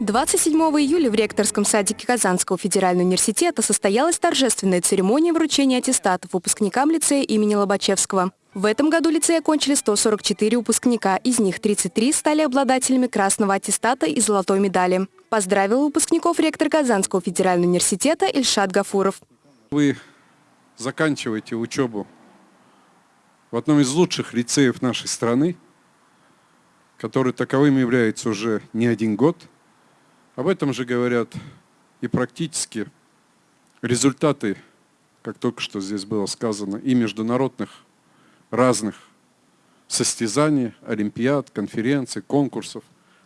27 июля в ректорском садике Казанского федерального университета состоялась торжественная церемония вручения аттестатов выпускникам лицея имени Лобачевского. В этом году лицей окончили 144 выпускника, из них 33 стали обладателями красного аттестата и золотой медали. Поздравил выпускников ректор Казанского федерального университета Ильшат Гафуров. Вы заканчиваете учебу в одном из лучших лицеев нашей страны, который таковым является уже не один год – об этом же говорят и практически результаты, как только что здесь было сказано, и международных разных состязаний, олимпиад, конференций, конкурсов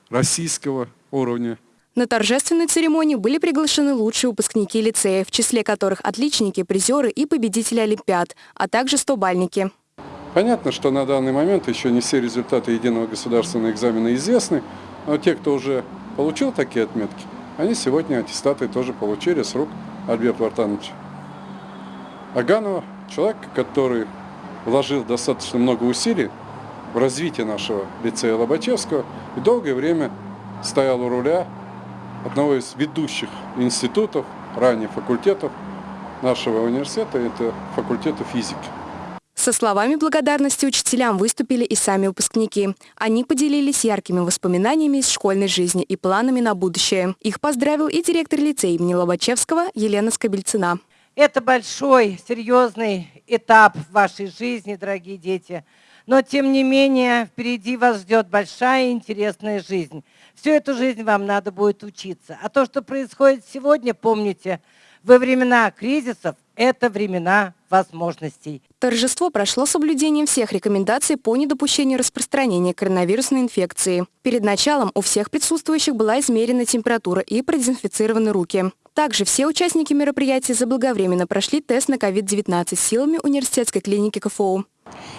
российского уровня. На торжественной церемонии были приглашены лучшие выпускники лицея, в числе которых отличники, призеры и победители олимпиад, а также стобальники. Понятно, что на данный момент еще не все результаты единого государственного экзамена известны, но те, кто уже получил такие отметки, они сегодня аттестаты тоже получили с рук Альберта Вартановича. Аганова, человек, который вложил достаточно много усилий в развитие нашего лицея Лобачевского и долгое время стоял у руля одного из ведущих институтов, ранее факультетов нашего университета, это факультета физики. Со словами благодарности учителям выступили и сами выпускники. Они поделились яркими воспоминаниями из школьной жизни и планами на будущее. Их поздравил и директор лицея имени Лобачевского Елена Скобельцина. Это большой, серьезный этап в вашей жизни, дорогие дети. Но, тем не менее, впереди вас ждет большая интересная жизнь. Всю эту жизнь вам надо будет учиться. А то, что происходит сегодня, помните, во времена кризисов это времена возможностей. Торжество прошло соблюдением всех рекомендаций по недопущению распространения коронавирусной инфекции. Перед началом у всех присутствующих была измерена температура и продезинфицированы руки. Также все участники мероприятия заблаговременно прошли тест на COVID-19 силами университетской клиники КФУ.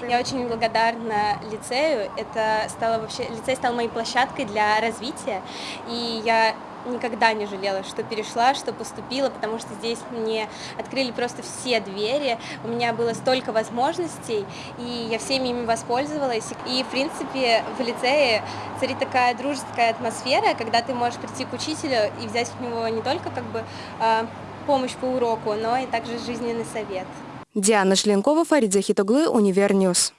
Я очень благодарна лицею. Это стало вообще, лицей стал моей площадкой для развития. И я никогда не жалела, что перешла, что поступила, потому что здесь мне открыли просто все двери, у меня было столько возможностей, и я всеми ими воспользовалась. И, в принципе, в лицее царит такая дружеская атмосфера, когда ты можешь прийти к учителю и взять у него не только как бы а, помощь по уроку, но и также жизненный совет. Диана Шленкова, Фарид Захитоглы, Univer News.